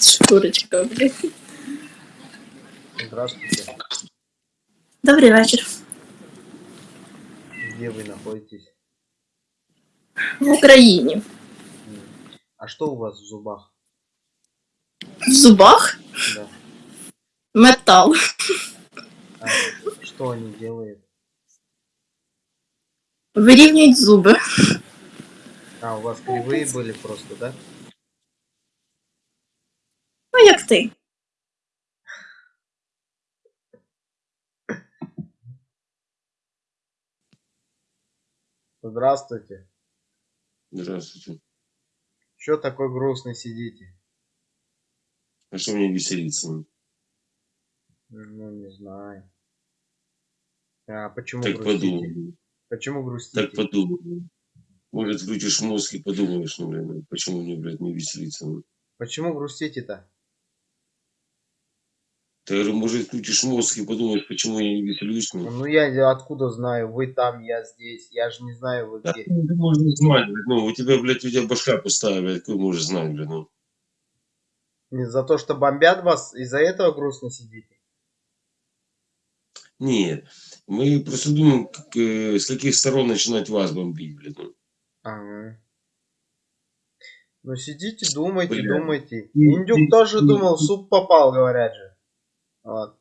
Шкурочка, блядь. Здравствуйте. Добрий вечір. Где вы находитесь? В Україні. М. А что у вас в зубах? В зубах Да. метал. А, что они делают? Вирівнюють зуби. А, у вас кривые были просто, да? Ти. Здравствуйте. Здравствуйте. Что такой грустный сидите? А что мне веселиться? Ну, не знаю. А почему Так грустите? Почему грустите? Так подумай. Может, включишь мозг и подумаешь, ну, блин, ну, почему мне, блядь, не веселиться? Ну? Почему грустите-то? Ты, говорю, может, включишь мозг и подумаешь, почему я не веселюсь? Ну, Ну я откуда знаю? Вы там, я здесь. Я же не знаю, вы Да, где. ты можешь знать, блядь, ну, у тебя, блядь, у тебя башка пустая, блядь, какой можешь знать, блядь, ну. Не за то, что бомбят вас, из-за этого грустно сидите? Нет, мы просто думаем, как, э, с каких сторон начинать вас бомбить, блядь, ну. Ага. Ну сидите, думайте, Бля. думайте. Индюк тоже думал, в суп попал, говорят же. Вот.